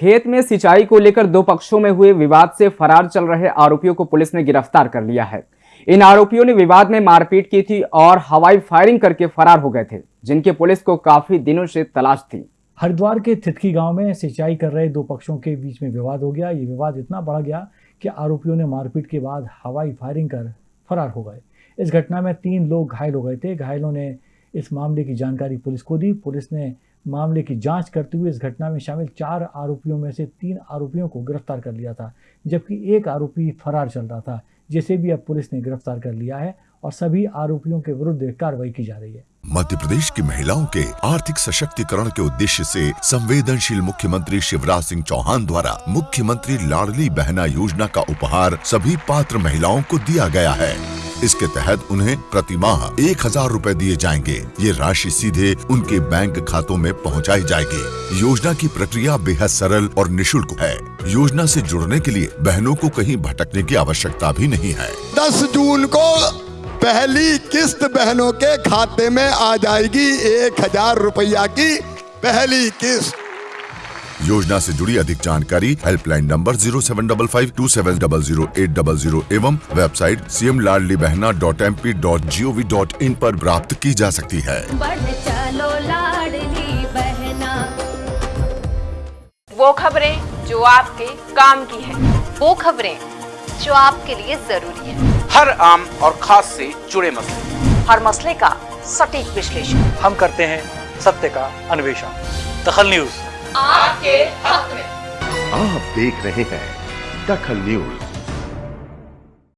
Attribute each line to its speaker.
Speaker 1: खेत में सिंचाई को लेकर दो पक्षों में हुए विवाद से फरार चल रहे आरोपियों को पुलिस ने गिरफ़्तार कर लिया है। इन आरोपियों ने विवाद में मारपीट की थी और हवाई फायरिंग करके फरार हो गए थे, जिनकी पुलिस को काफ़ी दिनों से तलाश थी।
Speaker 2: हरिद्वार के थितकी गाँव में सिंचाई कर रहे दो पक्षों के बीच में विवाद हो गया। ये विवाद इतना बढ़ गया कि आरोपियों ने मारपीट के बाद हवाई फायरिंग कर फरार हो गए। इस घटना में तीन लोग घायल हो गए थे। घायलों ने इस मामले की जानकारी पुलिस को दी। पुलिस ने मामले की जाँच करते हुए इस घटना में शामिल चार आरोपियों में से तीन आरोपियों को गिरफ़्तार कर लिया था, जबकि एक आरोपी फरार चल रहा था, जिसे भी अब पुलिस ने गिरफ़्तार कर लिया है और सभी आरोपियों के विरुद्ध कार्रवाई की जा रही है।
Speaker 3: मध्य प्रदेश की महिलाओं के आर्थिक सशक्तिकरण के उद्देश्य से संवेदनशील मुख्यमंत्री शिवराज सिंह चौहान द्वारा मुख्यमंत्री लाडली बहना योजना का उपहार सभी पात्र महिलाओं को दिया गया है। इसके तहत उन्हें प्रति माह एक हज़ार रूपए दिए जाएँगे। ये राशि सीधे उनके बैंक खातों में पहुंचाई जाएगी। योजना की प्रक्रिया बेहद सरल और निशुल्क है। योजना से जुड़ने के लिए बहनों को कहीं भटकने की आवश्यकता भी नहीं है।
Speaker 4: दस जून को पहली किस्त बहनों के खाते में आ जाएगी एक हज़ार रुपया की पहली किस्त।
Speaker 3: योजना से जुड़ी अधिक जानकारी helpline number zero seven double five two seven double zero eight double zero एवं website C M Ladli Behna dot M P dot G O V dot in पर प्राप्त की जा सकती है।
Speaker 5: चलो बहना।
Speaker 6: वो खबरें जो आपके काम की है।
Speaker 5: वो खबरें जो आपके लिए ज़रूरी है।
Speaker 7: हर आम और खास से जुड़े मसले।
Speaker 6: हर मसले का सटीक विश्लेषण।
Speaker 8: हम करते हैं सत्य का अन्वेषण। दखल न्यूज़।
Speaker 6: आपके हक में।
Speaker 9: आप देख रहे हैं दखल न्यूज़।